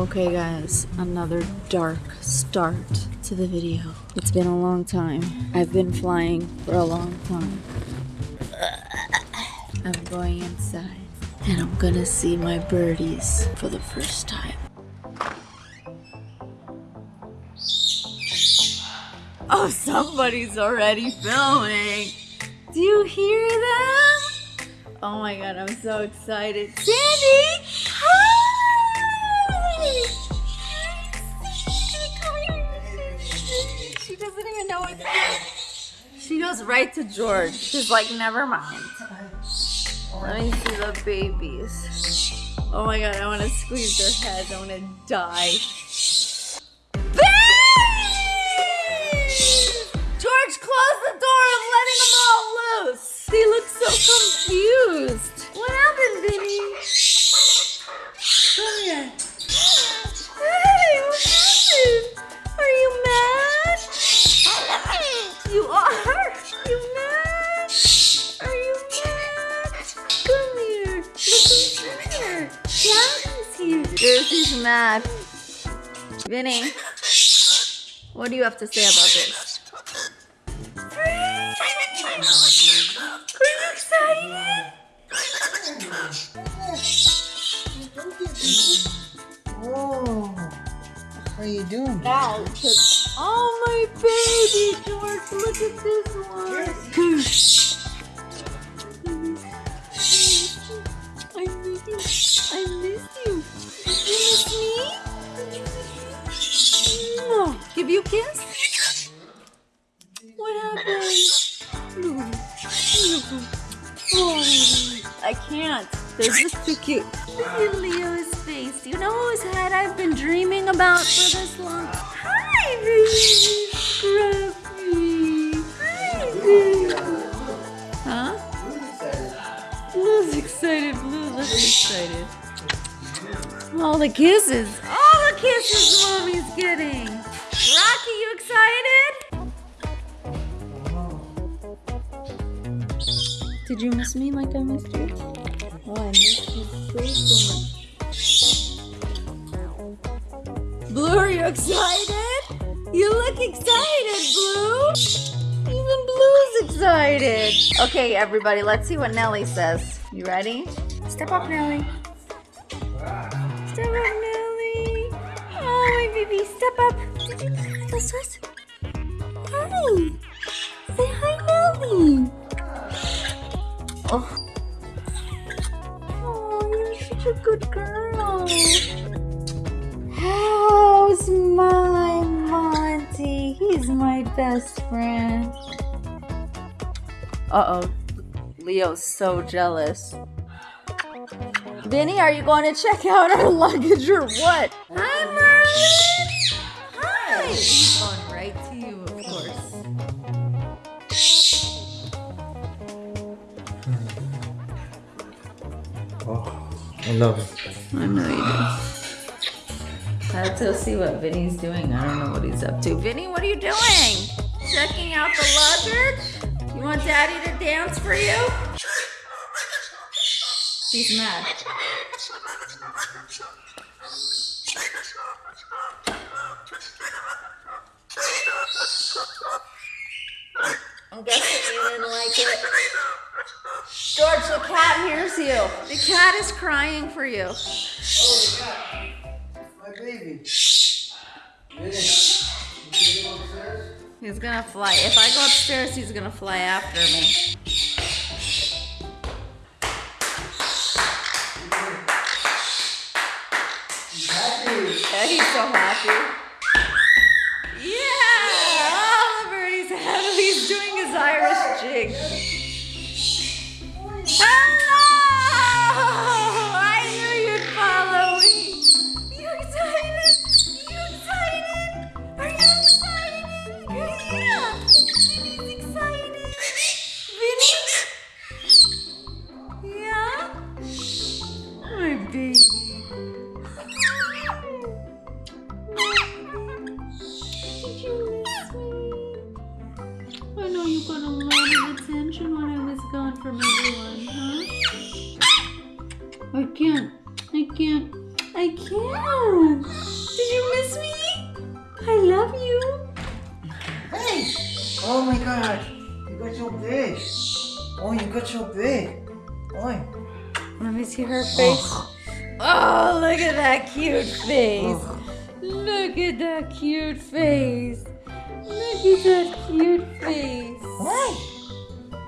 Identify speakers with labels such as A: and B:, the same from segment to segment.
A: Okay guys, another dark start to the video. It's been a long time. I've been flying for a long time. I'm going inside and I'm gonna see my birdies for the first time. Oh, somebody's already filming. Do you hear them? Oh my god, I'm so excited. Sandy! Goes right to George. She's like, never mind. Let me see the babies. Oh my god, I want to squeeze their heads. I want to die. Here. Jersey's mad. Vinny, what do you have to say about this? Are you excited?
B: Oh, how are you doing?
A: Now, oh my baby, George, look at this one. I miss you. I miss Give you a kiss? What happened? Oh, I can't. They're just too cute. Look at Leo's face. You know whose head I've been dreaming about for this long? Hi, baby. Scruffy. Hi, baby. Huh? Blue's excited. Blue looks excited. All the kisses. All the kisses mommy's getting. Rocky, you excited? Did you miss me like I missed you? Oh, I missed you so, so much. Blue, are you excited? You look excited, Blue. Even Blue's excited. Okay, everybody, let's see what Nelly says. You ready? Step up, Nelly. Step up, Nelly. Oh, my baby, step up. Kiss? Hi. Say hi, Nelly. Oh. Oh, you're such a good girl. How's my Monty? He's my best friend. Uh oh. Leo's so jealous. Vinny, are you going to check out our luggage or what? Hi, Merlin. Hi. He's going right to you, of course.
B: Oh, I love it.
A: I know you do. I have to see what Vinny's doing. I don't know what he's up to. Vinny, what are you doing? Checking out the luggage? You want Daddy to dance for you? He's mad. I'm guessing you didn't like it. George, the cat hears you. The cat is crying for you.
B: Oh, My baby.
A: He's gonna fly. If I go upstairs, he's gonna fly after me.
B: Happy.
A: Yeah! The. He's doing his Irish jig. I can't. Did you miss me? I love you. Hey! Oh my god. You got your big. Oh, you
B: got your big. Oh.
A: Let me see her face. Oh, oh look at that cute face. Look at that cute face. Look at that cute face.
B: Hi.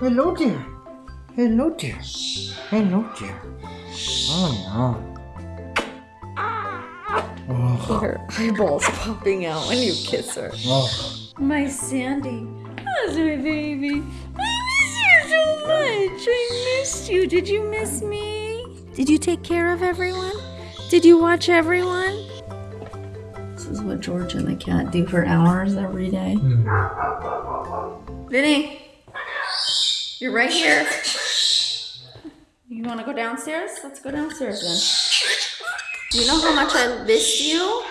B: Hello, dear. Hello, dear. Hello, dear. Oh, no. Oh.
A: Her eyeballs popping out when you kiss her.
B: Oh.
A: My Sandy. How's my baby? I miss you so much. I missed you. Did you miss me? Did you take care of everyone? Did you watch everyone? This is what George and the cat do for hours every day. Vinny, you're right here. You want to go downstairs? Let's go downstairs then. You know how much I miss you?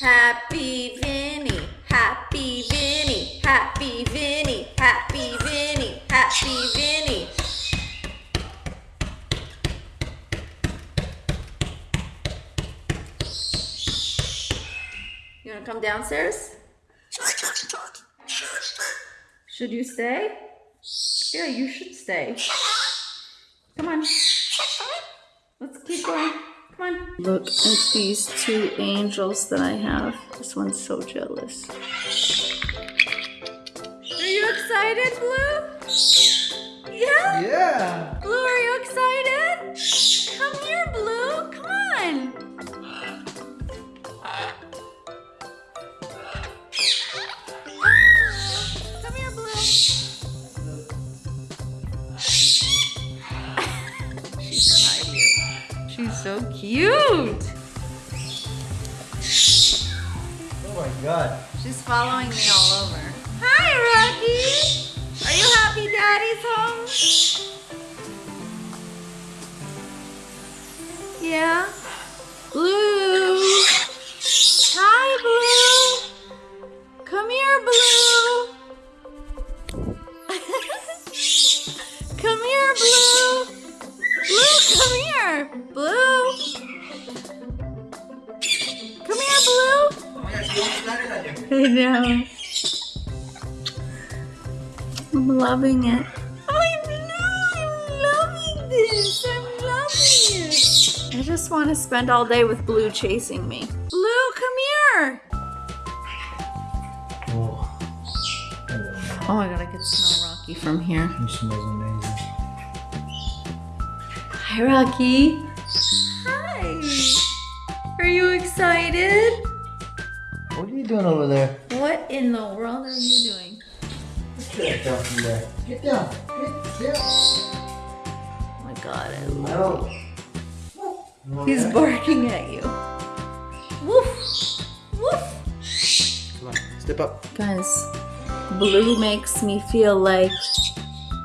A: Happy Vinny, happy Vinny, happy Vinny, happy Vinny, happy Vinny. You wanna come downstairs? Should I stay? Should you stay? Yeah, you should stay. Come on. Let's keep going. Come on. Look at these two angels that I have. This one's so jealous. Are you excited, Blue? Yeah?
B: Yeah.
A: So cute.
B: Oh my god.
A: She's following me all over. Hi, Rocky. Are you happy Daddy's home? Yeah. Blue. I know. I'm loving it. I know. I'm loving this. I'm loving it. I just want to spend all day with Blue chasing me. Blue, come here.
B: Oh.
A: Oh my god, I can smell Rocky from here.
B: He smells amazing.
A: Hi, Rocky. Hi. Are you excited?
B: What are you doing over there?
A: What in the world are you doing?
B: Get down from there. Get down. Get down.
A: Oh my god, I love
B: No.
A: He's barking at you. Woof! Woof!
B: Come on. Step up.
A: Guys, Blue makes me feel like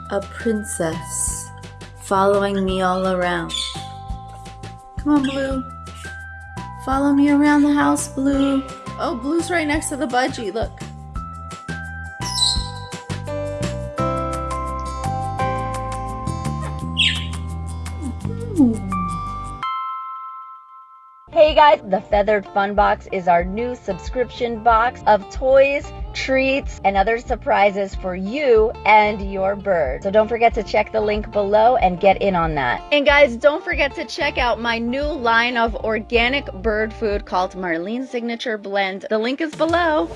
A: a princess following me all around. Come on, Blue. Follow me around the house, Blue. Oh, Blue's right next to the budgie. Look.
C: Guys, the Feathered Fun Box is our new subscription box of toys, treats, and other surprises for you and your bird. So don't forget to check the link below and get in on that.
A: And guys, don't forget to check out my new line of organic bird food called Marlene's Signature Blend. The link is below.